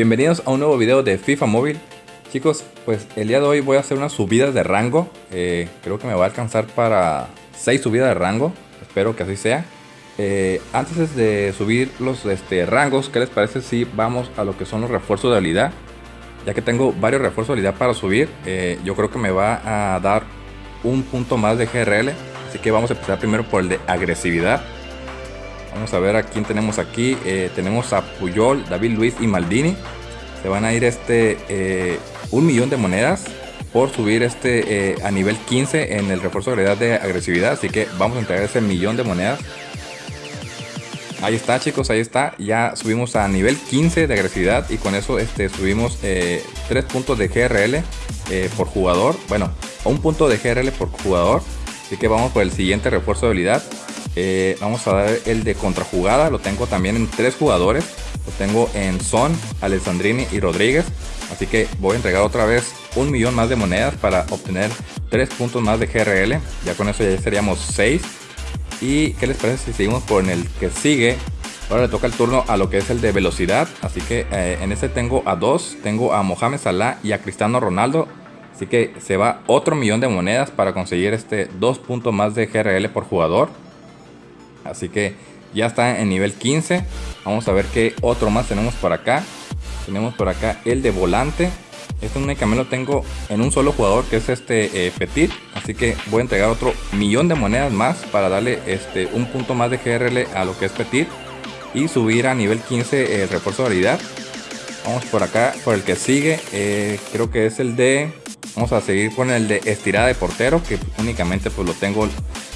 Bienvenidos a un nuevo video de FIFA Móvil. Chicos, pues el día de hoy voy a hacer unas subidas de rango. Eh, Creo que me va a alcanzar para 6 subidas de rango. Espero que así sea. Eh, Antes de subir los este, rangos, ¿qué les parece si vamos a lo que son los refuerzos de habilidad? Ya que tengo varios refuerzos de habilidad para subir eh, Yo creo que me va a dar un punto más de GRL Así que vamos a empezar primero por el de agresividad Vamos a ver a quién tenemos aquí. Eh, tenemos a Puyol, David Luis y Maldini. Se van a ir este eh, un millón de monedas por subir este eh, a nivel 15 en el refuerzo de de agresividad. Así que vamos a entregar ese millón de monedas. Ahí está chicos, ahí está. Ya subimos a nivel 15 de agresividad y con eso este, subimos 3 puntos de GRL por jugador. Bueno, un punto de GRL por jugador. Así que vamos por el siguiente refuerzo de habilidad. Eh, vamos a dar el de contrajugada. Lo tengo también en tres jugadores. Lo tengo en Son, Alessandrini y Rodríguez. Así que voy a entregar otra vez un millón más de monedas para obtener tres puntos más de GRL. Ya con eso ya seríamos 6. ¿Y qué les parece si seguimos por el que sigue? Ahora le toca el turno a lo que es el de velocidad. Así que eh, en este tengo a dos. Tengo a Mohamed Salah y a Cristiano Ronaldo. Así que se va otro millón de monedas para conseguir este dos puntos más de GRL por jugador. Así que ya está en nivel 15. Vamos a ver qué otro más tenemos por acá. Tenemos por acá el de volante. Este únicamente lo tengo en un solo jugador que es este eh, Petit. Así que voy a entregar otro millón de monedas más para darle este, un punto más de GRL a lo que es Petit. Y subir a nivel 15 el refuerzo de habilidad. Vamos por acá, por el que sigue. Eh, creo que es el de... Vamos a seguir con el de estirada de portero. Que únicamente pues lo tengo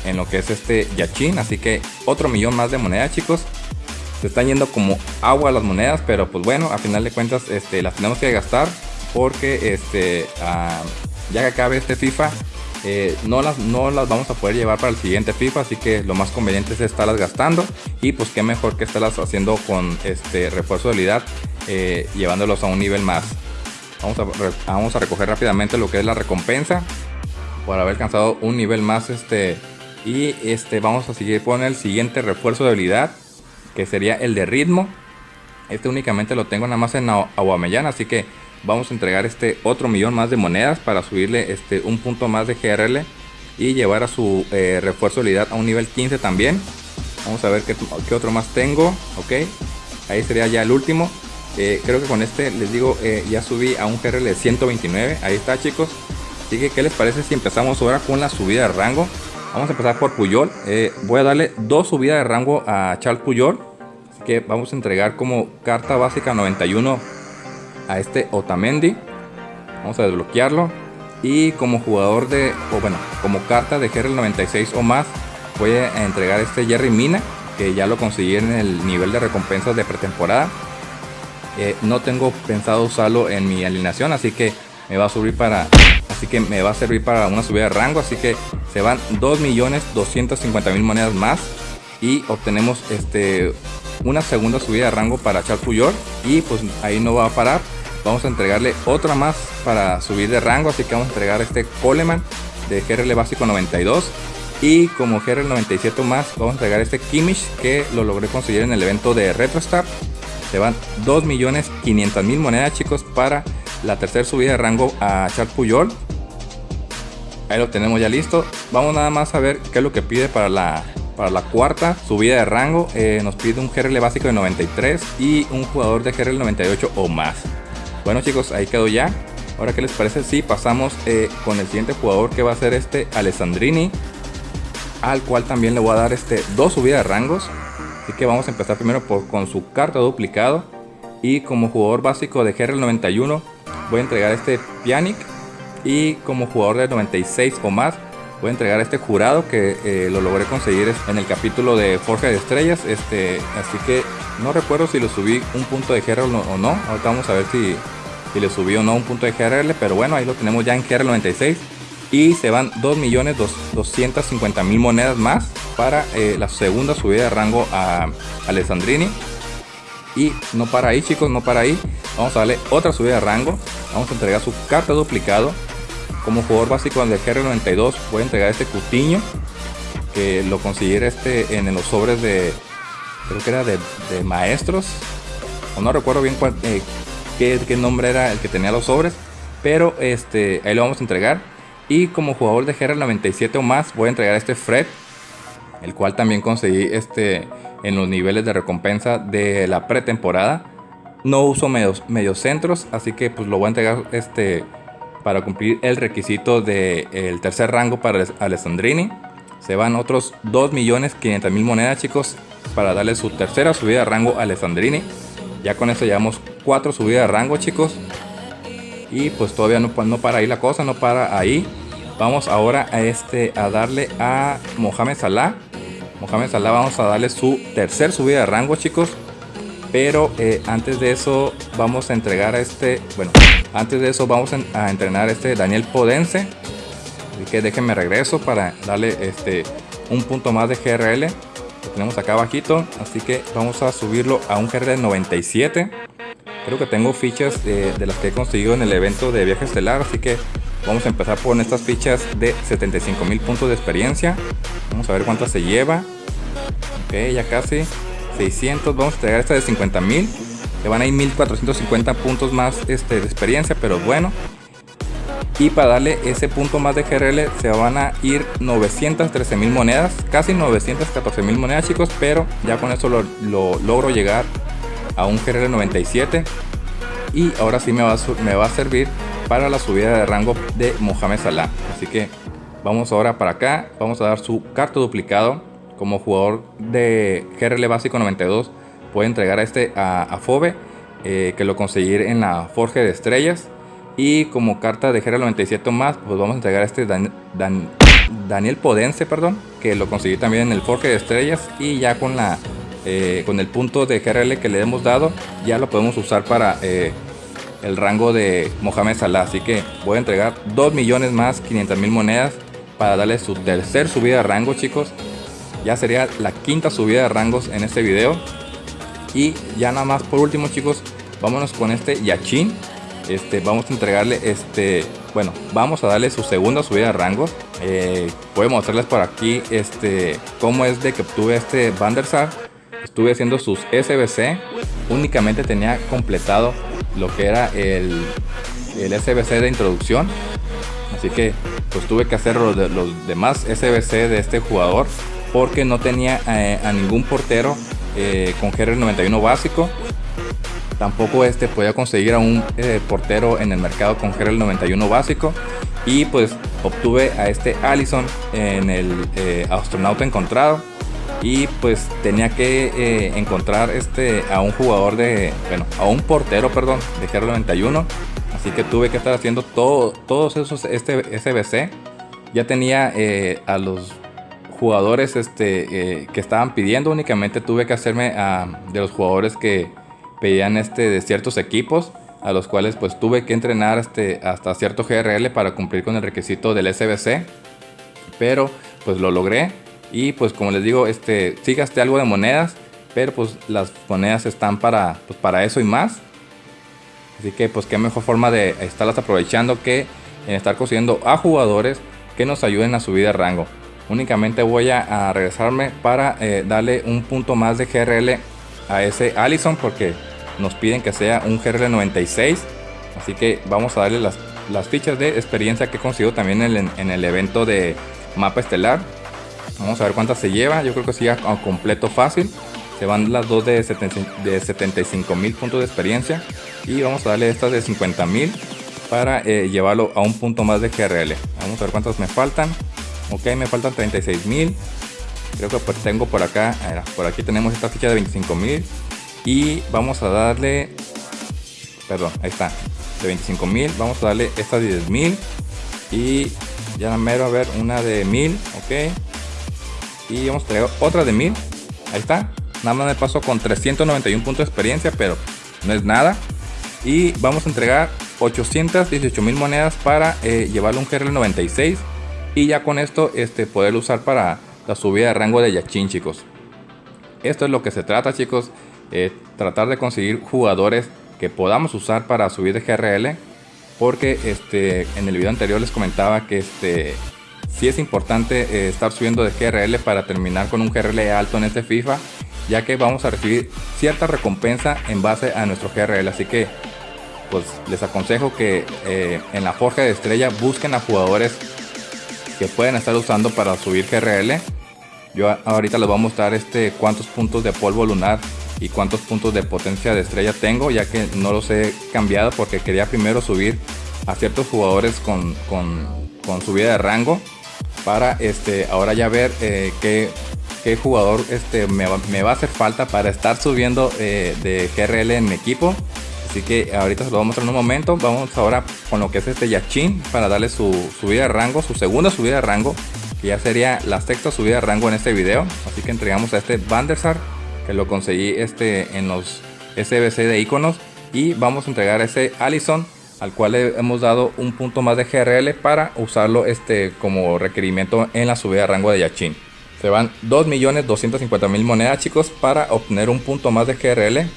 en lo que es este Yachin. Así que otro millón más de monedas, chicos. Se están yendo como agua las monedas, pero pues bueno, a final de cuentas este, las tenemos que gastar porque este, ah, ya que acabe este FIFA, eh, no, las, no las vamos a poder llevar para el siguiente FIFA, así que lo más conveniente es estarlas gastando y pues qué mejor que estarlas haciendo con este refuerzo de habilidad, eh, llevándolos a un nivel más. Vamos a, vamos a recoger rápidamente lo que es la recompensa por haber alcanzado un nivel más este y este, vamos a seguir con el siguiente refuerzo de habilidad, que sería el de ritmo. Este únicamente lo tengo nada más en Aguamellán, así que vamos a entregar este otro millón más de monedas para subirle este un punto más de GRL y llevar a su eh, refuerzo de habilidad a un nivel 15 también. Vamos a ver qué, otro más tengo, ok. Ahí sería ya el último. Eh, creo que con este les digo eh, ya subí a un GRL de 129. Ahí está chicos. Así que qué les parece si empezamos ahora con la subida de rango. Vamos a empezar por Puyol. Eh, voy a darle dos subidas de rango a Charles Puyol. Así que vamos a entregar como carta básica 91 a este Otamendi. Vamos a desbloquearlo. Y como jugador de, bueno, como carta de GR 96 o más, voy a entregar este Jerry Mina. Que ya lo conseguí en el nivel de recompensas de pretemporada. Eh, no tengo pensado usarlo en mi alineación, así que me va a subir para así que me va a servir para una subida de rango así que se van 2.250.000 monedas más y obtenemos este una segunda subida de rango para Charles Puyol y pues ahí no va a parar. Vamos a entregarle otra más para subir de rango así que vamos a entregar este Coleman de GRL básico 92 y como GRL 97 más vamos a entregar este Kimmich que lo logré conseguir en el evento de RetroStar. Se van 2.500.000 monedas chicos para la tercera subida de rango a Charles Puyol Ahí lo tenemos ya listo. Vamos nada más a ver qué es lo que pide para la, para la cuarta subida de rango. Eh, nos pide un GRL básico de 93 y un jugador de GRL 98 o más. Bueno chicos, ahí quedó ya. Ahora, ¿qué les parece si pasamos eh, con el siguiente jugador que va a ser este Alessandrini? Al cual también le voy a dar este dos subidas de rangos. Así que vamos a empezar primero por, con su carta duplicado. Y como jugador básico de GRL 91 voy a entregar este Pianic y como jugador de 96 o más voy a entregar este jurado que eh, lo logré conseguir en el capítulo de Forja de Estrellas este así que no recuerdo si lo subí un punto de GRL o no ahorita vamos a ver si, si le subí o no un punto de GRL pero bueno ahí lo tenemos ya en GRL 96 y se van 2.250.000 monedas más para eh, la segunda subida de rango a Alessandrini. Y no para ahí chicos no para ahí. Vamos a darle otra subida de rango. Vamos a entregar su carta duplicado como jugador básico del GR92 voy a entregar este Cutiño que lo conseguí este en los sobres de creo que era de, maestros o no recuerdo bien eh, qué, qué nombre era el que tenía los sobres. Pero este, ahí lo vamos a entregar. Y como jugador de GR97 o más, voy a entregar este Fred. El cual también conseguí este, en los niveles de recompensa de la pretemporada. No uso medios, medios centros, así que pues lo voy a entregar este, para cumplir el requisito del el tercer rango para Alessandrini. Se van otros 2.500.000 monedas chicos para darle su tercera subida de rango a Alessandrini. Ya con eso llevamos 4 subidas de rango chicos. Y pues todavía no, no para ahí la cosa, no para ahí. Vamos ahora a, este, a darle a Mohamed Salah. Mohamed Salah vamos a darle su tercer subida de rango chicos. Pero eh, antes de eso vamos a entregar a este, bueno, antes de eso vamos a entrenar a este Daniel Podense. Así que déjenme regreso para darle este un punto más de GRL. Lo tenemos acá abajito, así que vamos a subirlo a un GRL 97. Creo que tengo fichas de, las que he conseguido en el evento de viaje estelar, así que vamos a empezar con estas fichas de 75 mil puntos de experiencia. Vamos a ver cuántas se lleva. Ok, ya casi. 600, vamos a entregar esta de 50 mil. Que van a ir 1450 puntos más este, de experiencia, pero bueno. Y para darle ese punto más de GRL se van a ir 913 mil monedas, casi 914 mil monedas chicos, pero ya con eso lo, lo logro llegar a un GRL 97 y ahora sí me va, a, me va a servir para la subida de rango de Mohamed Salah así que vamos ahora para acá vamos a dar su carta duplicado como jugador de GRL básico 92 puede entregar a este a, Fobe eh, que lo conseguir en la Forge de Estrellas y como carta de GRL 97 más pues vamos a entregar a este Daniel Podense perdón que lo conseguí también en el Forge de Estrellas y ya con la eh, con el punto de GRL que le hemos dado, ya lo podemos usar para eh, el rango de Mohamed Salah. Así que voy a entregar 2 millones más 500 mil monedas para darle su tercer subida de rango, chicos. Ya sería la quinta subida de rangos en este video. Y ya nada más por último, chicos, vámonos con este Yachin. Este, vamos a entregarle este, bueno, vamos a darle su segunda subida de rangos. Eh, voy a mostrarles por aquí este, cómo es de que obtuve este Vandersar estuve haciendo sus SBC, únicamente tenía completado lo que era el, el SBC de introducción. Así que pues tuve que hacer los, los demás SBC de este jugador porque no tenía eh, a ningún portero eh, con GR91 básico. Tampoco este podía conseguir a un eh, portero en el mercado con GR91 básico. Y pues obtuve a este Allison en el astronauta encontrado y pues tenía que encontrar este a un jugador de bueno a un portero perdón de GR 91 así que tuve que estar haciendo todo, todos esos este SBC ya tenía a los jugadores este eh, que estaban pidiendo únicamente tuve que hacerme de los jugadores que pedían este de ciertos equipos a los cuales pues tuve que entrenar este, hasta cierto GRL para cumplir con el requisito del SBC pero pues lo logré y pues como les digo, este, sí gasté algo de monedas, pero pues las monedas están para, pues, para eso y más. Así que pues qué mejor forma de estarlas aprovechando que en estar consiguiendo a jugadores que nos ayuden a subir de rango. Únicamente voy a, regresarme para eh, darle un punto más de GRL a ese Allison porque nos piden que sea un GRL 96. Así que vamos a darle las, las fichas de experiencia que consigo también en, el evento de mapa estelar. Vamos a ver cuántas se lleva. Yo creo que sí, a completo fácil. Se van las dos de, 75 mil puntos de experiencia. Y vamos a darle estas de 50 mil para eh, llevarlo a un punto más de GRL. Vamos a ver cuántas me faltan. Ok, me faltan 36 mil. Creo que tengo por acá, por aquí tenemos esta ficha de 25 mil. Y vamos a darle, perdón, ahí está, de 25 mil. Vamos a darle esta de 10 mil. Y ya mero a ver una de 1000, ok. Y vamos a traer otra de 1000. Ahí está. Nada más me pasó con 391 puntos de experiencia, pero no es nada. Y vamos a entregar 818 mil monedas para eh, un GRL 96. Y ya con esto este, poder usar para la subida de rango de Yachin, chicos. Esto es lo que se trata, chicos. Eh, tratar de conseguir jugadores que podamos usar para subir de GRL. Porque este, en el video anterior les comentaba que este, si es importante eh, estar subiendo de GRL para terminar con un GRL alto en este FIFA, ya que vamos a recibir cierta recompensa en base a nuestro GRL. Así que pues les aconsejo que eh, en la forja de estrella busquen a jugadores que pueden estar usando para subir GRL. Yo ahorita les voy a mostrar este cuántos puntos de polvo lunar y cuántos puntos de potencia de estrella tengo, ya que no los he cambiado porque quería primero subir a ciertos jugadores con, con, con subida de rango para este ahora ya ver eh, qué, qué, jugador este me va, me va, a hacer falta para estar subiendo eh, de GRL en mi equipo así que ahorita se lo voy a mostrar en un momento vamos ahora con lo que es este Yachin para darle su subida de rango su segunda subida de rango que ya sería la sexta subida de rango en este video así que entregamos a este Vandersar que lo conseguí este en los SBC de iconos y vamos a entregar a ese Allison al cual le hemos dado un punto más de GRL para usarlo este, como requerimiento en la subida de rango de Yachin. Se van 2.250.000 monedas chicos para obtener un punto más de GRL.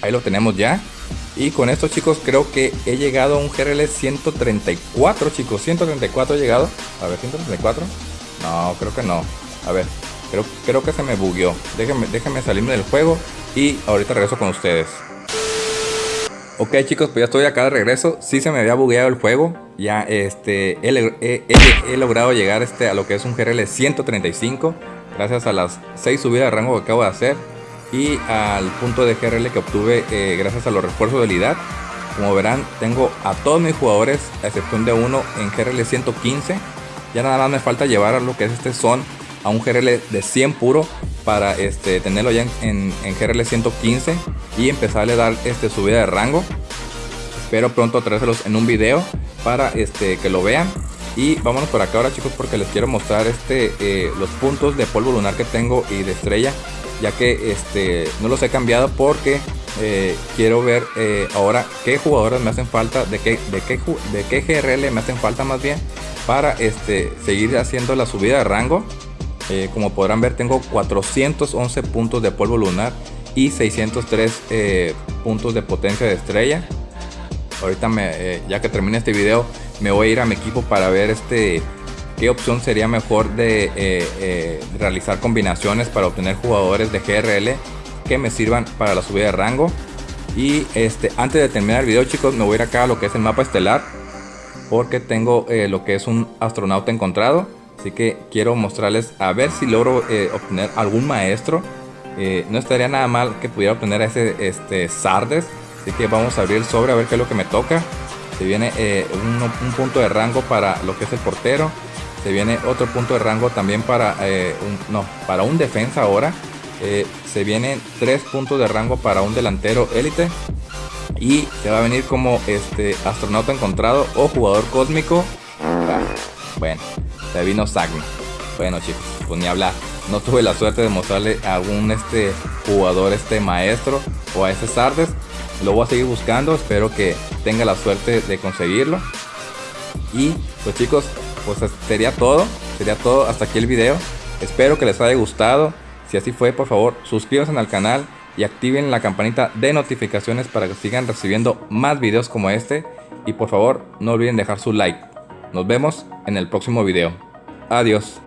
Ahí lo tenemos ya. Y con esto chicos creo que he llegado a un GRL 134 chicos. 134 he llegado. A ver, 134. No, creo que no. A ver, creo, creo que se me bugueó. Déjenme, déjenme salirme del juego y ahorita regreso con ustedes. Ok chicos, pues ya estoy acá de regreso. Sí se me había bugueado el juego. Ya este, he, logrado llegar este, a lo que es un GRL 135. Gracias a las 6 subidas de rango que acabo de hacer. Y al punto de GRL que obtuve eh, gracias a los refuerzos de habilidad. Como verán, tengo a todos mis jugadores, a excepción de uno, en GRL 115. Ya nada más me falta llevar a lo que es este son a un GRL de 100 puro para este, tenerlo ya en, en, GRL 115 y empezarle a dar este, subida de rango. Espero pronto traérselos en un video para este, que lo vean. Y vámonos por acá ahora chicos porque les quiero mostrar este, eh, los puntos de polvo lunar que tengo y de estrella. Ya que este, no los he cambiado porque eh, quiero ver eh, ahora qué jugadores me hacen falta, de qué, de, qué, de qué GRL me hacen falta más bien para este, seguir haciendo la subida de rango eh, como podrán ver tengo 411 puntos de polvo lunar y 603 eh, puntos de potencia de estrella. Ahorita me, ya que termine este video me voy a ir a mi equipo para ver este qué opción sería mejor de realizar combinaciones para obtener jugadores de GRL que me sirvan para la subida de rango. Y este, antes de terminar el video chicos me voy a ir acá a lo que es el mapa estelar porque tengo lo que es un astronauta encontrado Así que quiero mostrarles a ver si logro eh, obtener algún maestro. Eh, no estaría nada mal que pudiera obtener a ese este, Sardes. Así que vamos a abrir el sobre a ver qué es lo que me toca. Se viene eh, un, punto de rango para lo que es el portero. Se viene otro punto de rango también para, un, no, para un defensa ahora. se vienen tres puntos de rango para un delantero élite. Y se va a venir como este astronauta encontrado o jugador cósmico. Ah, bueno, se vino Sagni. Bueno chicos, pues ni hablar. No tuve la suerte de mostrarle a algún este jugador, este maestro o a ese Sardes. Lo voy a seguir buscando, espero que tenga la suerte de conseguirlo. Y pues chicos, pues sería todo. Sería todo hasta aquí el video. Espero que les haya gustado. Si así fue, por favor, suscríbanse al canal y activen la campanita de notificaciones para que sigan recibiendo más videos como este. Y por favor, no olviden dejar su like. Nos vemos en el próximo video. Adiós.